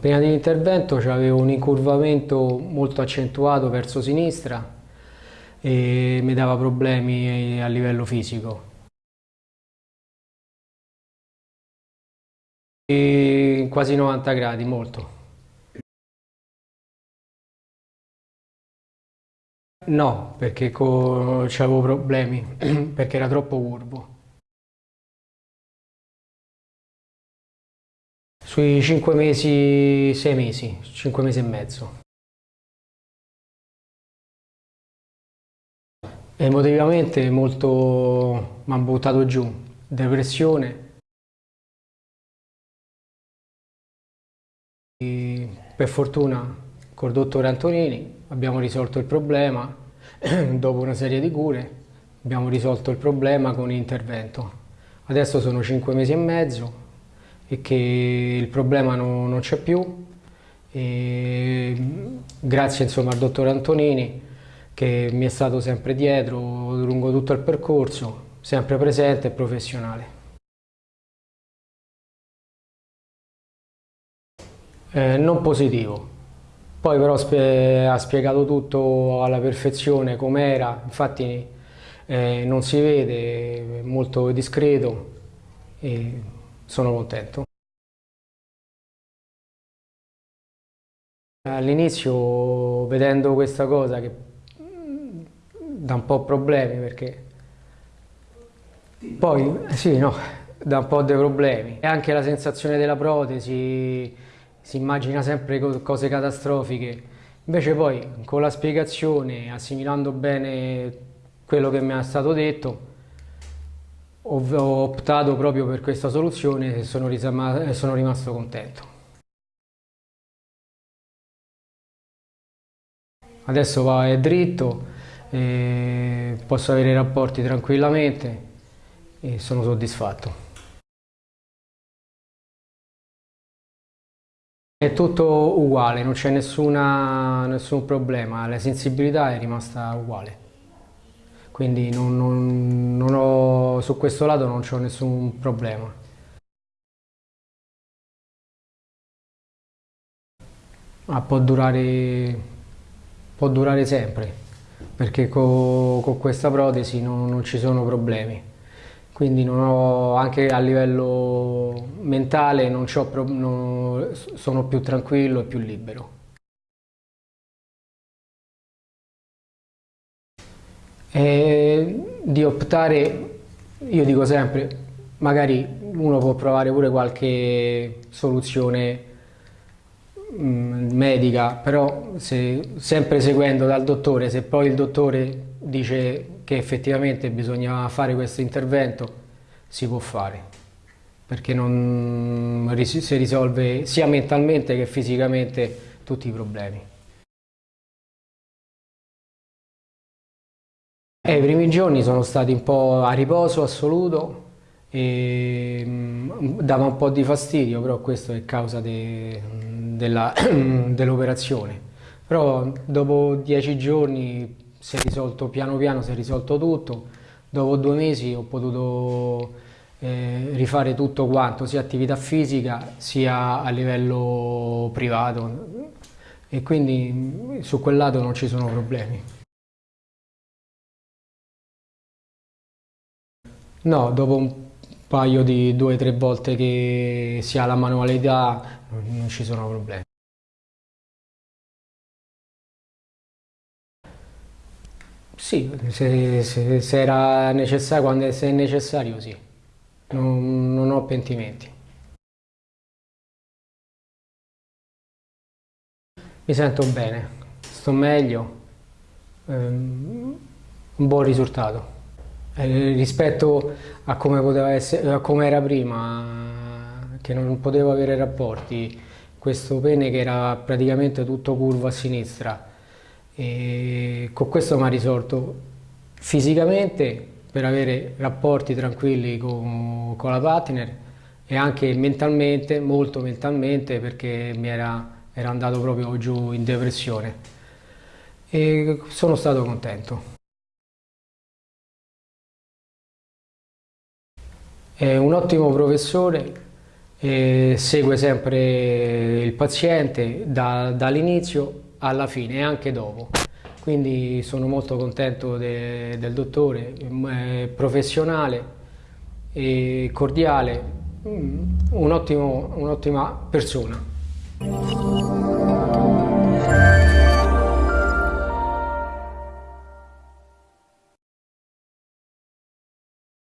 Prima dell'intervento avevo un incurvamento molto accentuato verso sinistra e mi dava problemi a livello fisico. E quasi 90 gradi, molto. No, perché avevo problemi, perché era troppo curvo. Sui 5 mesi, 6 mesi, 5 mesi e mezzo. Emotivamente molto mi hanno buttato giù, depressione. E per fortuna col dottore Antonini abbiamo risolto il problema, dopo una serie di cure abbiamo risolto il problema con l'intervento. Adesso sono 5 mesi e mezzo, e che il problema non, non c'è più. E grazie insomma, al dottor Antonini che mi è stato sempre dietro lungo tutto il percorso, sempre presente e professionale. Eh, non positivo, poi però spie ha spiegato tutto alla perfezione com'era, infatti eh, non si vede, è molto discreto. E sono contento. All'inizio vedendo questa cosa che mm, dà un po' problemi perché poi sì no, dà un po' dei problemi e anche la sensazione della protesi si immagina sempre cose catastrofiche invece poi con la spiegazione assimilando bene quello che mi è stato detto ho optato proprio per questa soluzione e sono, sono rimasto contento. Adesso va è dritto, posso avere rapporti tranquillamente e sono soddisfatto. È tutto uguale, non c'è nessun problema, la sensibilità è rimasta uguale quindi non, non, non ho, su questo lato non ho nessun problema. Ah, può, durare, può durare sempre, perché con, questa protesi non, non, ci sono problemi. Quindi ho, anche a livello mentale sono più tranquillo e più libero. E di optare, io dico sempre, magari uno può provare pure qualche soluzione mm, medica, però se, sempre seguendo dal dottore, se poi il dottore dice che effettivamente bisogna fare questo intervento, si può fare, perché non si risolve sia mentalmente che fisicamente tutti i problemi. Eh, I primi giorni sono stati un po' a riposo assoluto e mm, dava un po' di fastidio, però questo è causa de, dell'operazione. Dell però dopo dieci giorni si è risolto piano piano, si è risolto tutto. Dopo due mesi ho potuto eh, rifare tutto quanto, sia attività fisica sia a livello privato e quindi su quel lato non ci sono problemi. No, dopo un paio di due o tre volte che si ha la manualità non ci sono problemi. Sì, se, se, se era necessario, quando se è necessario sì, non, non ho pentimenti. Mi sento bene, sto meglio, ehm, un buon risultato. Eh, rispetto a come, poteva essere, a come era prima, che non potevo avere rapporti, questo pene che era praticamente tutto curvo a sinistra, e con questo mi ha risolto fisicamente per avere rapporti tranquilli con, con la partner e anche mentalmente, molto mentalmente perché mi era, era andato proprio giù in depressione e sono stato contento. È un ottimo professore e segue sempre il paziente da, dall'inizio alla fine e anche dopo. Quindi sono molto contento de, del dottore, è professionale e cordiale, mm, un'ottima un persona.